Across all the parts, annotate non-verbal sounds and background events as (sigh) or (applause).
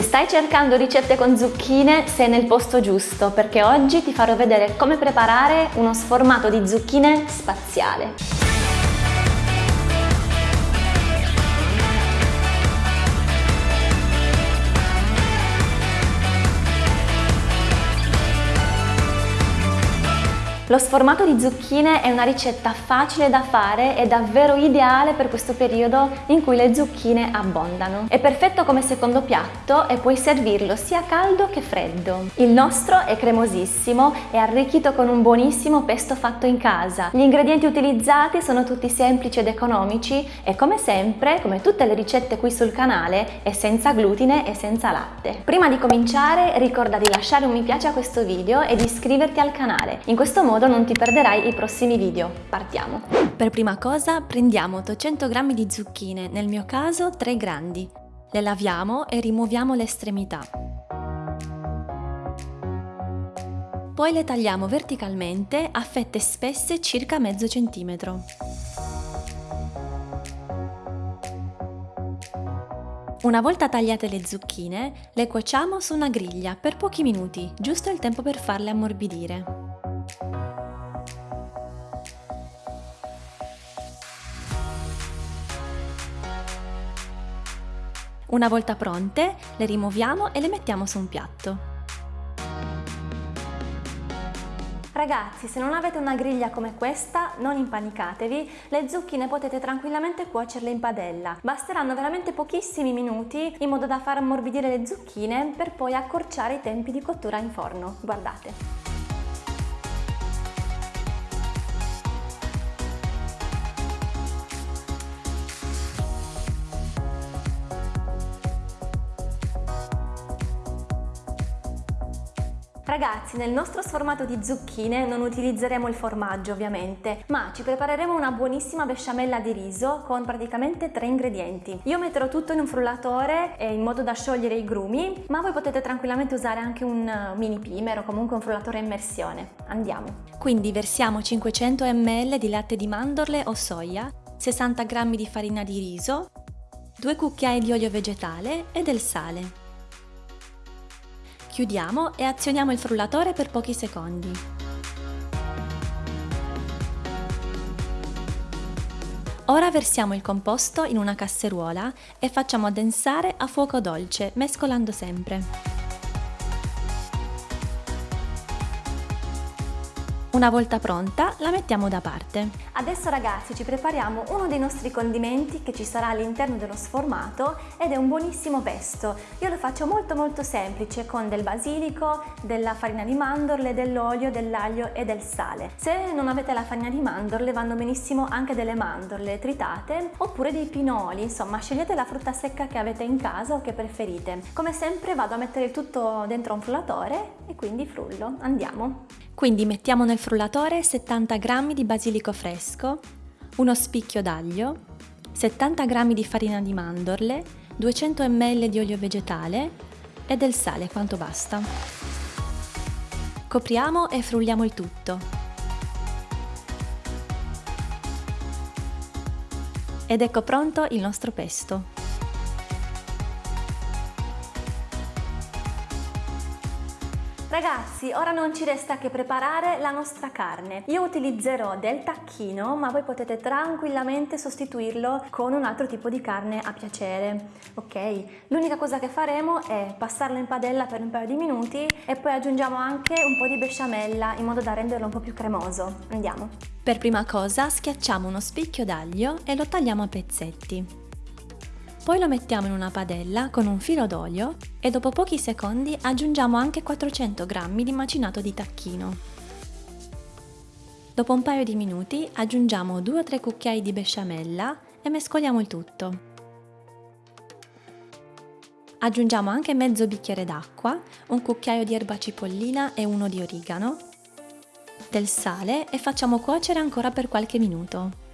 Se stai cercando ricette con zucchine sei nel posto giusto perché oggi ti farò vedere come preparare uno sformato di zucchine spaziale. Lo sformato di zucchine è una ricetta facile da fare e davvero ideale per questo periodo in cui le zucchine abbondano. È perfetto come secondo piatto e puoi servirlo sia caldo che freddo. Il nostro è cremosissimo e arricchito con un buonissimo pesto fatto in casa. Gli ingredienti utilizzati sono tutti semplici ed economici e come sempre, come tutte le ricette qui sul canale, è senza glutine e senza latte. Prima di cominciare ricorda di lasciare un mi piace a questo video e di iscriverti al canale. In questo modo modo non ti perderai i prossimi video. Partiamo! Per prima cosa prendiamo 800 g di zucchine, nel mio caso 3 grandi. Le laviamo e rimuoviamo le estremità. Poi le tagliamo verticalmente a fette spesse circa mezzo centimetro. Una volta tagliate le zucchine, le cuociamo su una griglia per pochi minuti, giusto il tempo per farle ammorbidire. Una volta pronte, le rimuoviamo e le mettiamo su un piatto. Ragazzi, se non avete una griglia come questa, non impanicatevi, le zucchine potete tranquillamente cuocerle in padella. Basteranno veramente pochissimi minuti in modo da far ammorbidire le zucchine per poi accorciare i tempi di cottura in forno. Guardate. Ragazzi, nel nostro sformato di zucchine non utilizzeremo il formaggio ovviamente, ma ci prepareremo una buonissima besciamella di riso con praticamente tre ingredienti. Io metterò tutto in un frullatore in modo da sciogliere i grumi, ma voi potete tranquillamente usare anche un uh, mini pimer o comunque un frullatore a immersione. Andiamo! Quindi versiamo 500 ml di latte di mandorle o soia, 60 g di farina di riso, 2 cucchiai di olio vegetale e del sale. Chiudiamo e azioniamo il frullatore per pochi secondi. Ora versiamo il composto in una casseruola e facciamo addensare a fuoco dolce, mescolando sempre. Una volta pronta la mettiamo da parte. Adesso ragazzi ci prepariamo uno dei nostri condimenti che ci sarà all'interno dello sformato ed è un buonissimo pesto. Io lo faccio molto molto semplice con del basilico, della farina di mandorle, dell'olio, dell'aglio e del sale. Se non avete la farina di mandorle vanno benissimo anche delle mandorle tritate oppure dei pinoli, insomma scegliete la frutta secca che avete in casa o che preferite. Come sempre vado a mettere il tutto dentro un frullatore e quindi frullo. Andiamo! Quindi mettiamo nel frullatore 70 g di basilico fresco, uno spicchio d'aglio, 70 g di farina di mandorle, 200 ml di olio vegetale e del sale quanto basta. Copriamo e frulliamo il tutto. Ed ecco pronto il nostro pesto. Ragazzi, ora non ci resta che preparare la nostra carne. Io utilizzerò del tacchino, ma voi potete tranquillamente sostituirlo con un altro tipo di carne a piacere, ok? L'unica cosa che faremo è passarlo in padella per un paio di minuti e poi aggiungiamo anche un po' di besciamella in modo da renderlo un po' più cremoso. Andiamo! Per prima cosa schiacciamo uno spicchio d'aglio e lo tagliamo a pezzetti. Poi lo mettiamo in una padella con un filo d'olio e dopo pochi secondi aggiungiamo anche 400 g di macinato di tacchino. Dopo un paio di minuti aggiungiamo 2-3 cucchiai di besciamella e mescoliamo il tutto. Aggiungiamo anche mezzo bicchiere d'acqua, un cucchiaio di erba cipollina e uno di origano, del sale e facciamo cuocere ancora per qualche minuto.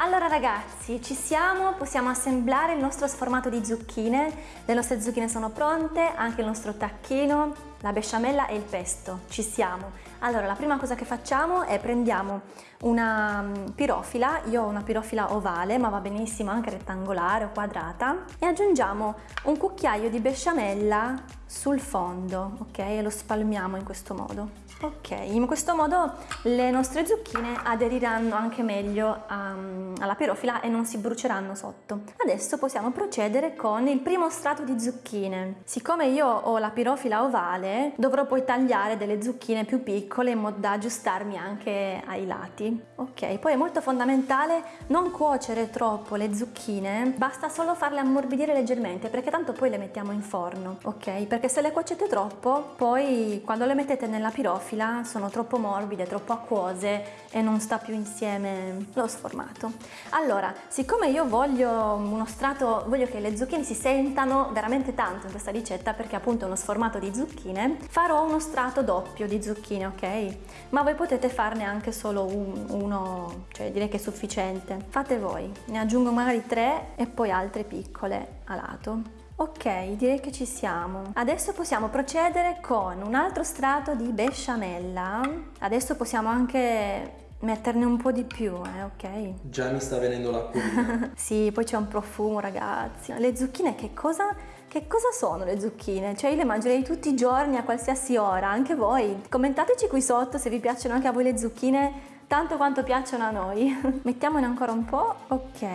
Allora ragazzi, ci siamo, possiamo assemblare il nostro sformato di zucchine, le nostre zucchine sono pronte, anche il nostro tacchino, la besciamella e il pesto, ci siamo. Allora, la prima cosa che facciamo è prendiamo una mm, pirofila, io ho una pirofila ovale, ma va benissimo anche rettangolare o quadrata, e aggiungiamo un cucchiaio di besciamella sul fondo, ok? E lo spalmiamo in questo modo. Ok, in questo modo le nostre zucchine aderiranno anche meglio a, um, alla pirofila e non si bruceranno sotto. Adesso possiamo procedere con il primo strato di zucchine. Siccome io ho la pirofila ovale, dovrò poi tagliare delle zucchine più piccole in modo da aggiustarmi anche ai lati. Ok, poi è molto fondamentale non cuocere troppo le zucchine, basta solo farle ammorbidire leggermente perché tanto poi le mettiamo in forno, ok? Perché se le cuocete troppo, poi quando le mettete nella pirofila sono troppo morbide, troppo acquose e non sta più insieme lo sformato. Allora, siccome io voglio uno strato, voglio che le zucchine si sentano veramente tanto in questa ricetta perché appunto è uno sformato di zucchine, farò uno strato doppio di zucchine, ok? Ma voi potete farne anche solo un, uno, cioè direi che è sufficiente. Fate voi, ne aggiungo magari tre e poi altre piccole a lato. Ok, direi che ci siamo. Adesso possiamo procedere con un altro strato di besciamella. Adesso possiamo anche metterne un po' di più, eh, ok? Già mi sta venendo l'acqua. (laughs) sì, poi c'è un profumo, ragazzi. Le zucchine che cosa, che cosa sono le zucchine? Cioè io le mangerei tutti i giorni a qualsiasi ora, anche voi. Commentateci qui sotto se vi piacciono anche a voi le zucchine tanto quanto piacciono a noi. (laughs) Mettiamone ancora un po', ok.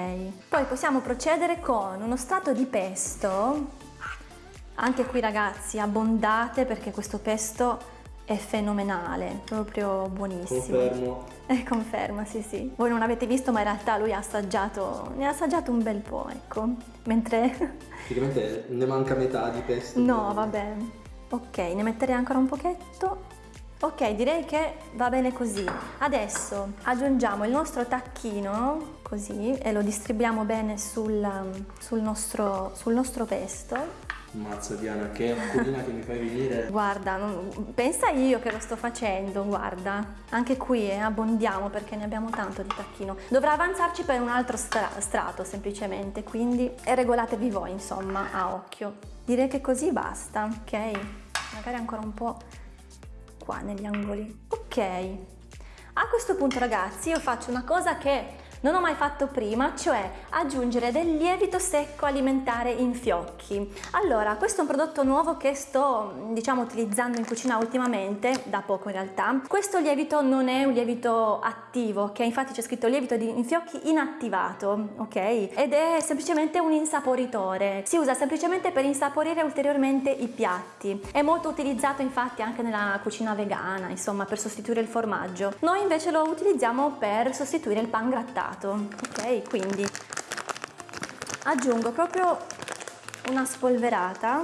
Poi possiamo procedere con uno strato di pesto. Anche qui ragazzi abbondate perché questo pesto è fenomenale, proprio buonissimo. Confermo. Eh, conferma, sì sì. Voi non avete visto ma in realtà lui ha assaggiato, ne ha assaggiato un bel po', ecco. Mentre... (laughs) Praticamente ne manca metà di pesto. No, vabbè. Ok, ne metterei ancora un pochetto Ok, direi che va bene così. Adesso aggiungiamo il nostro tacchino, così, e lo distribuiamo bene sul, sul, nostro, sul nostro pesto. Mazza Diana, che acquolina che mi fai venire. (laughs) Guarda, non, pensa io che lo sto facendo, guarda. Anche qui eh, abbondiamo perché ne abbiamo tanto di tacchino. Dovrà avanzarci per un altro stra strato semplicemente, quindi regolatevi voi insomma a occhio. Direi che così basta, ok? Magari ancora un po' qua negli angoli. Ok, a questo punto ragazzi io faccio una cosa che non ho mai fatto prima, cioè aggiungere del lievito secco alimentare in fiocchi. Allora, questo è un prodotto nuovo che sto, diciamo, utilizzando in cucina ultimamente, da poco in realtà. Questo lievito non è un lievito attivo, che infatti c'è scritto lievito di in fiocchi inattivato, ok? Ed è semplicemente un insaporitore. Si usa semplicemente per insaporire ulteriormente i piatti. È molto utilizzato infatti anche nella cucina vegana, insomma, per sostituire il formaggio. Noi invece lo utilizziamo per sostituire il pan grattato ghiacciato ok? Quindi aggiungo proprio una spolverata.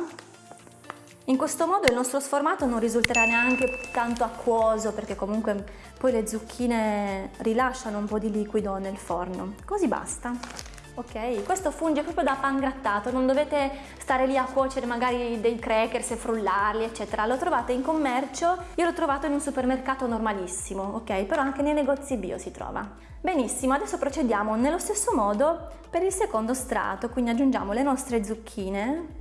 In questo modo il nostro sformato non risulterà neanche tanto acquoso perché comunque poi le zucchine rilasciano un po' di liquido nel forno. Così basta ok? Questo funge proprio da pan grattato, non dovete stare lì a cuocere magari dei crackers e frullarli eccetera, lo trovate in commercio, io l'ho trovato in un supermercato normalissimo, ok? Però anche nei negozi bio si trova. Benissimo, adesso procediamo nello stesso modo per il secondo strato, quindi aggiungiamo le nostre zucchine.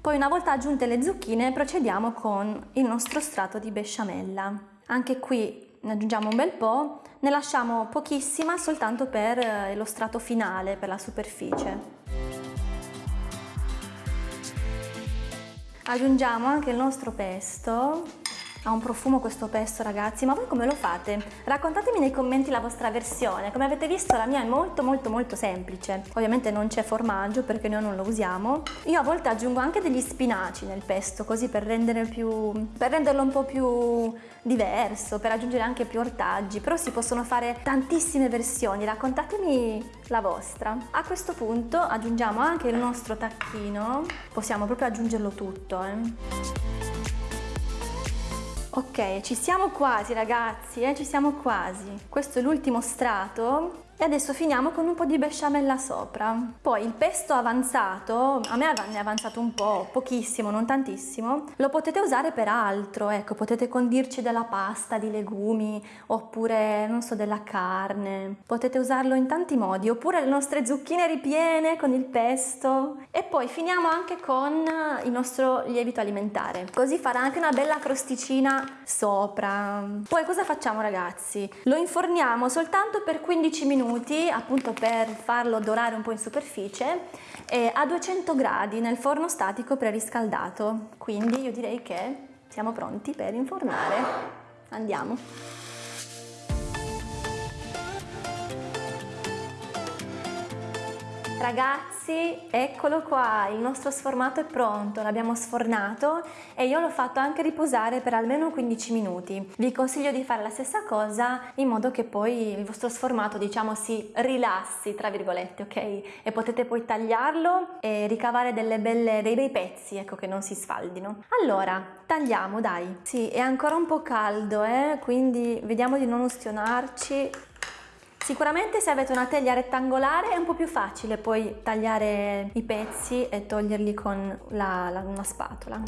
Poi una volta aggiunte le zucchine procediamo con il nostro strato di besciamella. Anche qui ne aggiungiamo un bel po', ne lasciamo pochissima soltanto per eh, lo strato finale, per la superficie. Aggiungiamo anche il nostro pesto ha un profumo questo pesto ragazzi, ma voi come lo fate? Raccontatemi nei commenti la vostra versione, come avete visto la mia è molto molto molto semplice. Ovviamente non c'è formaggio perché noi non lo usiamo. Io a volte aggiungo anche degli spinaci nel pesto così per, più, per renderlo un po' più diverso, per aggiungere anche più ortaggi, però si possono fare tantissime versioni, raccontatemi la vostra. A questo punto aggiungiamo anche il nostro tacchino, possiamo proprio aggiungerlo tutto. Eh. Ok, ci siamo quasi ragazzi, eh? ci siamo quasi. Questo è l'ultimo strato E adesso finiamo con un po' di besciamella sopra. Poi il pesto avanzato, a me ne è avanzato un po', pochissimo, non tantissimo, lo potete usare per altro, ecco, potete condirci della pasta, di legumi, oppure, non so, della carne. Potete usarlo in tanti modi, oppure le nostre zucchine ripiene con il pesto. E poi finiamo anche con il nostro lievito alimentare, così farà anche una bella crosticina sopra. Poi cosa facciamo ragazzi? Lo inforniamo soltanto per 15 minuti minuti appunto per farlo dorare un po' in superficie eh, a 200 gradi nel forno statico preriscaldato. Quindi io direi che siamo pronti per infornare. Andiamo Ragazzi, eccolo qua, il nostro sformato è pronto, l'abbiamo sfornato e io l'ho fatto anche riposare per almeno 15 minuti. Vi consiglio di fare la stessa cosa in modo che poi il vostro sformato, diciamo, si rilassi, tra virgolette, ok? E potete poi tagliarlo e ricavare belle, dei bei pezzi, ecco, che non si sfaldino. Allora, tagliamo, dai. Sì, è ancora un po' caldo, eh? Quindi vediamo di non ustionarci. Sicuramente se avete una teglia rettangolare è un po' più facile poi tagliare i pezzi e toglierli con la, la, una spatola.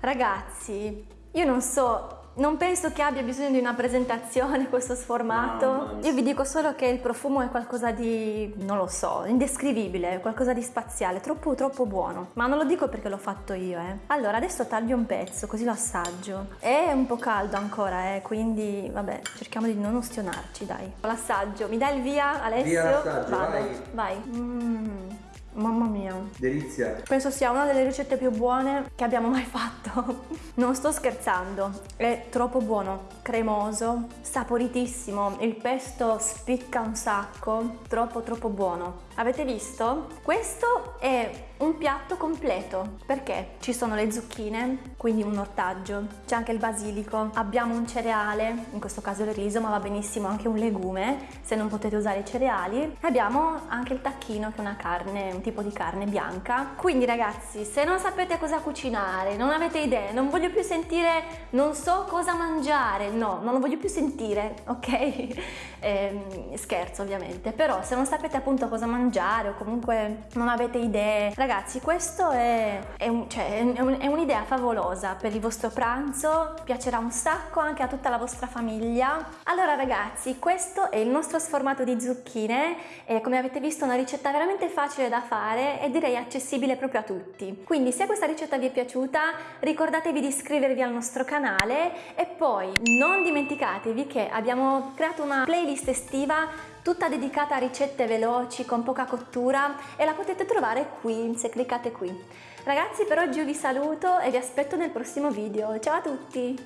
Ragazzi, io non so non penso che abbia bisogno di una presentazione (laughs) questo sformato. No, Io vi dico solo che il profumo è qualcosa di, non lo so, indescrivibile, qualcosa di spaziale, troppo troppo buono. Ma non lo dico perché l'ho fatto io, eh. Allora, adesso taglio un pezzo, così lo assaggio. È un po' caldo ancora, eh, quindi vabbè, cerchiamo di non ustionarci, dai. L'assaggio, mi dai il via, Alessio? Via l'assaggio, vai. Vai. Mm. Mamma mia. Delizia. Penso sia una delle ricette più buone che abbiamo mai fatto. (laughs) non sto scherzando, è troppo buono, cremoso, saporitissimo, il pesto spicca un sacco, troppo troppo buono. Avete visto? Questo è un piatto completo perché ci sono le zucchine, quindi un ortaggio, c'è anche il basilico, abbiamo un cereale, in questo caso il riso, ma va benissimo anche un legume se non potete usare i cereali, e abbiamo anche il tacchino che è una carne, un tipo di carne bianca. Quindi ragazzi, se non sapete cosa cucinare, non avete idee, non voglio più sentire non so cosa mangiare, no, non lo voglio più sentire, ok? (laughs) Eh, scherzo ovviamente, però se non sapete appunto cosa mangiare o comunque non avete idee. Ragazzi, questo è, è, un, cioè, è un'idea favolosa per il vostro pranzo, piacerà un sacco anche a tutta la vostra famiglia. Allora ragazzi, questo è il nostro sformato di zucchine e come avete visto una ricetta veramente facile da fare e direi accessibile proprio a tutti. Quindi se questa ricetta vi è piaciuta ricordatevi di iscrivervi al nostro canale e poi non dimenticatevi che abbiamo creato una playlist estiva tutta dedicata a ricette veloci con poca cottura e la potete trovare qui se cliccate qui. Ragazzi per oggi io vi saluto e vi aspetto nel prossimo video, ciao a tutti!